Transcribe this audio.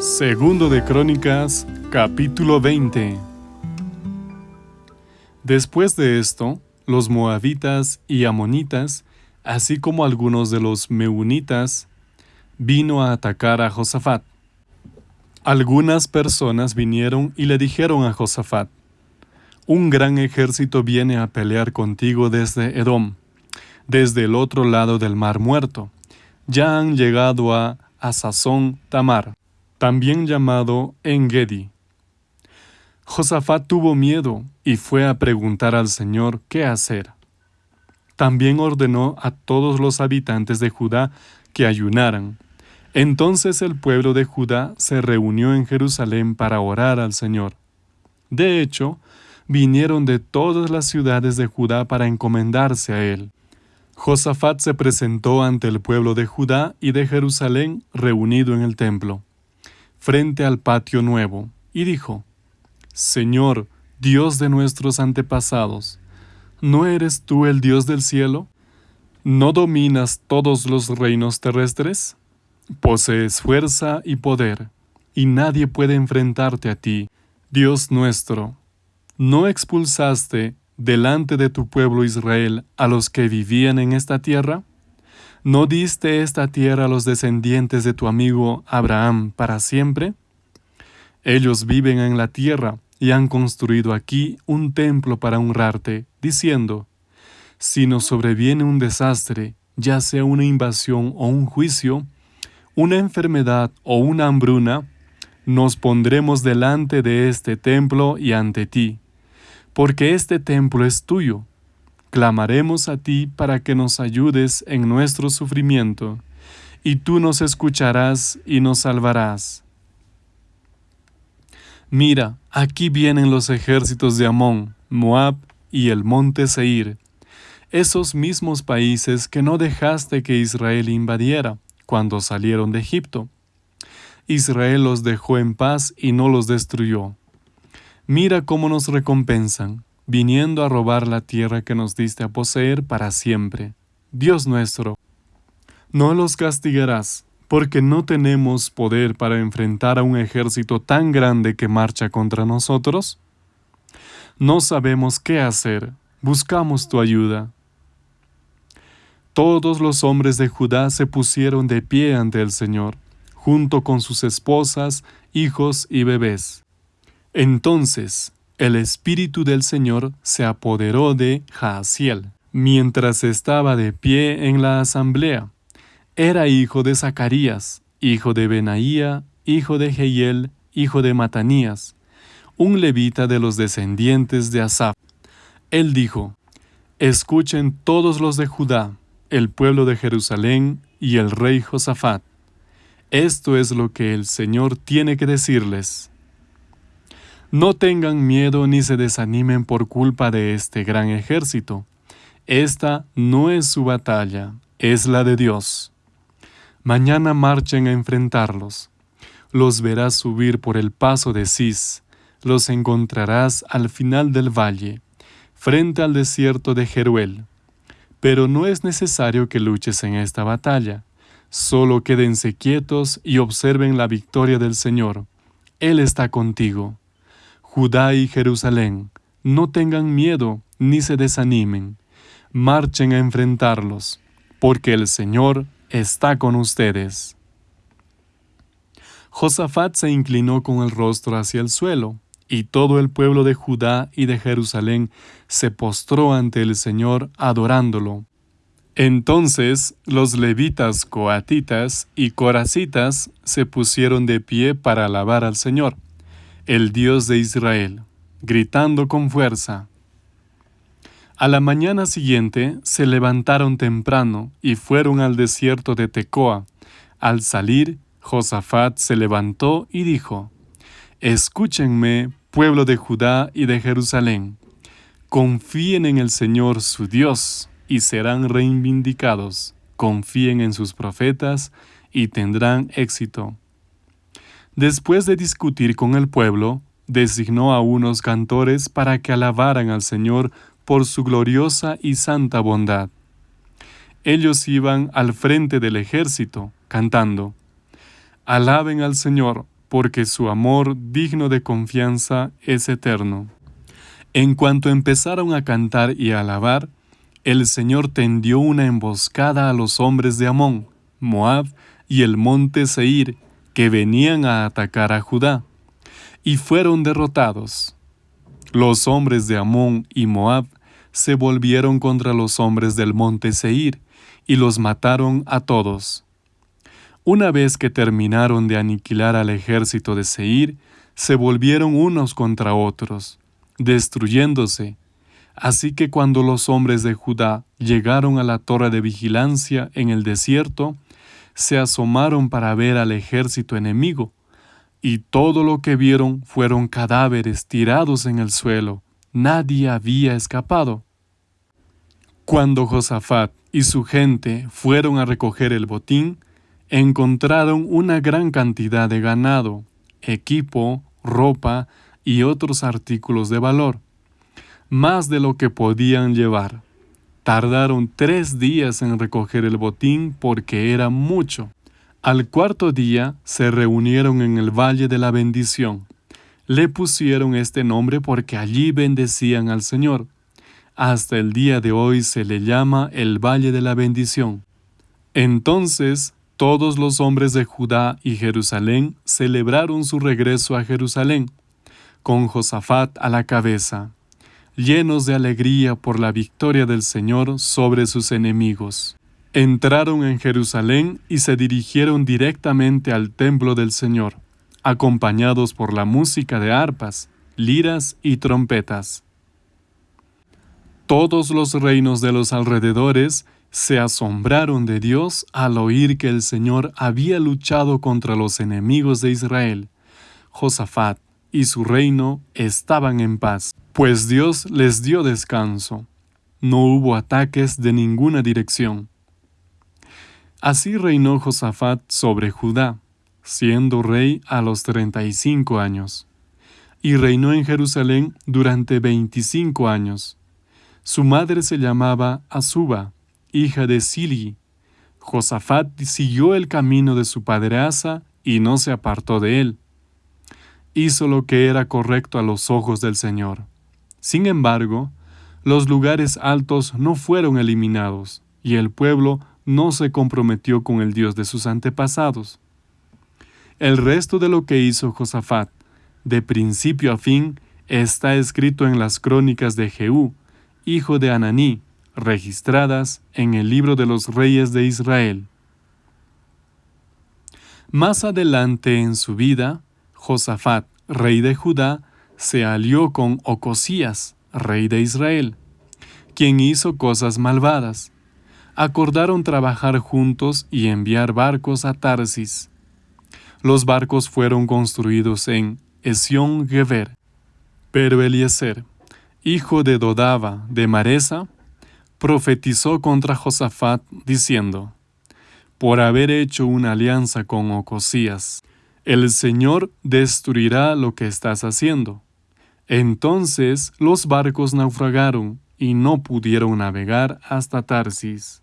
Segundo de Crónicas, capítulo 20. Después de esto, los moabitas y amonitas, así como algunos de los meunitas, vino a atacar a Josafat. Algunas personas vinieron y le dijeron a Josafat, Un gran ejército viene a pelear contigo desde Edom, desde el otro lado del mar muerto. Ya han llegado a Asazón Tamar, también llamado Engedi. Josafat tuvo miedo y fue a preguntar al Señor qué hacer. También ordenó a todos los habitantes de Judá que ayunaran entonces el pueblo de Judá se reunió en Jerusalén para orar al Señor. De hecho, vinieron de todas las ciudades de Judá para encomendarse a él. Josafat se presentó ante el pueblo de Judá y de Jerusalén reunido en el templo, frente al patio nuevo, y dijo, Señor, Dios de nuestros antepasados, ¿no eres tú el Dios del cielo? ¿No dominas todos los reinos terrestres? Posees fuerza y poder, y nadie puede enfrentarte a ti, Dios nuestro. ¿No expulsaste delante de tu pueblo Israel a los que vivían en esta tierra? ¿No diste esta tierra a los descendientes de tu amigo Abraham para siempre? Ellos viven en la tierra y han construido aquí un templo para honrarte, diciendo, Si nos sobreviene un desastre, ya sea una invasión o un juicio, una enfermedad o una hambruna, nos pondremos delante de este templo y ante ti, porque este templo es tuyo. Clamaremos a ti para que nos ayudes en nuestro sufrimiento, y tú nos escucharás y nos salvarás. Mira, aquí vienen los ejércitos de Amón, Moab y el monte Seir, esos mismos países que no dejaste que Israel invadiera cuando salieron de Egipto. Israel los dejó en paz y no los destruyó. Mira cómo nos recompensan, viniendo a robar la tierra que nos diste a poseer para siempre. Dios nuestro, no los castigarás, porque no tenemos poder para enfrentar a un ejército tan grande que marcha contra nosotros? No sabemos qué hacer, buscamos tu ayuda. Todos los hombres de Judá se pusieron de pie ante el Señor, junto con sus esposas, hijos y bebés. Entonces el Espíritu del Señor se apoderó de Jaasiel, mientras estaba de pie en la asamblea. Era hijo de Zacarías, hijo de Benaía, hijo de Jehiel, hijo de Matanías, un levita de los descendientes de Asaf. Él dijo, Escuchen todos los de Judá, el pueblo de Jerusalén y el rey Josafat. Esto es lo que el Señor tiene que decirles. No tengan miedo ni se desanimen por culpa de este gran ejército. Esta no es su batalla, es la de Dios. Mañana marchen a enfrentarlos. Los verás subir por el paso de Cis, los encontrarás al final del valle, frente al desierto de Jeruel. Pero no es necesario que luches en esta batalla. Solo quédense quietos y observen la victoria del Señor. Él está contigo. Judá y Jerusalén, no tengan miedo ni se desanimen. Marchen a enfrentarlos, porque el Señor está con ustedes. Josafat se inclinó con el rostro hacia el suelo y todo el pueblo de Judá y de Jerusalén se postró ante el Señor adorándolo. Entonces los levitas coatitas y coracitas se pusieron de pie para alabar al Señor, el Dios de Israel, gritando con fuerza. A la mañana siguiente se levantaron temprano y fueron al desierto de Tecoa. Al salir, Josafat se levantó y dijo, Escúchenme, pueblo de Judá y de Jerusalén, confíen en el Señor su Dios y serán reivindicados, confíen en sus profetas y tendrán éxito. Después de discutir con el pueblo, designó a unos cantores para que alabaran al Señor por su gloriosa y santa bondad. Ellos iban al frente del ejército, cantando, Alaben al Señor, porque su amor digno de confianza es eterno. En cuanto empezaron a cantar y a alabar, el Señor tendió una emboscada a los hombres de Amón, Moab y el monte Seir, que venían a atacar a Judá, y fueron derrotados. Los hombres de Amón y Moab se volvieron contra los hombres del monte Seir, y los mataron a todos. Una vez que terminaron de aniquilar al ejército de Seir, se volvieron unos contra otros, destruyéndose. Así que cuando los hombres de Judá llegaron a la torre de vigilancia en el desierto, se asomaron para ver al ejército enemigo, y todo lo que vieron fueron cadáveres tirados en el suelo. Nadie había escapado. Cuando Josafat y su gente fueron a recoger el botín, encontraron una gran cantidad de ganado, equipo, ropa y otros artículos de valor, más de lo que podían llevar. Tardaron tres días en recoger el botín porque era mucho. Al cuarto día se reunieron en el Valle de la Bendición. Le pusieron este nombre porque allí bendecían al Señor. Hasta el día de hoy se le llama el Valle de la Bendición. Entonces todos los hombres de Judá y Jerusalén celebraron su regreso a Jerusalén, con Josafat a la cabeza, llenos de alegría por la victoria del Señor sobre sus enemigos. Entraron en Jerusalén y se dirigieron directamente al templo del Señor, acompañados por la música de arpas, liras y trompetas. Todos los reinos de los alrededores se asombraron de Dios al oír que el Señor había luchado contra los enemigos de Israel. Josafat y su reino estaban en paz, pues Dios les dio descanso. No hubo ataques de ninguna dirección. Así reinó Josafat sobre Judá, siendo rey a los treinta y cinco años, y reinó en Jerusalén durante veinticinco años. Su madre se llamaba Azuba, hija de Sili. Josafat siguió el camino de su padre Asa y no se apartó de él. Hizo lo que era correcto a los ojos del Señor. Sin embargo, los lugares altos no fueron eliminados, y el pueblo no se comprometió con el Dios de sus antepasados. El resto de lo que hizo Josafat, de principio a fin, está escrito en las crónicas de Jehú, hijo de Ananí, registradas en el libro de los reyes de Israel. Más adelante en su vida, Josafat, rey de Judá, se alió con Ocosías, rey de Israel, quien hizo cosas malvadas. Acordaron trabajar juntos y enviar barcos a Tarsis. Los barcos fueron construidos en Esión Geber, pero Eliezer, hijo de Dodava de Maresa, profetizó contra Josafat diciendo, por haber hecho una alianza con Ocosías, el Señor destruirá lo que estás haciendo. Entonces los barcos naufragaron y no pudieron navegar hasta Tarsis.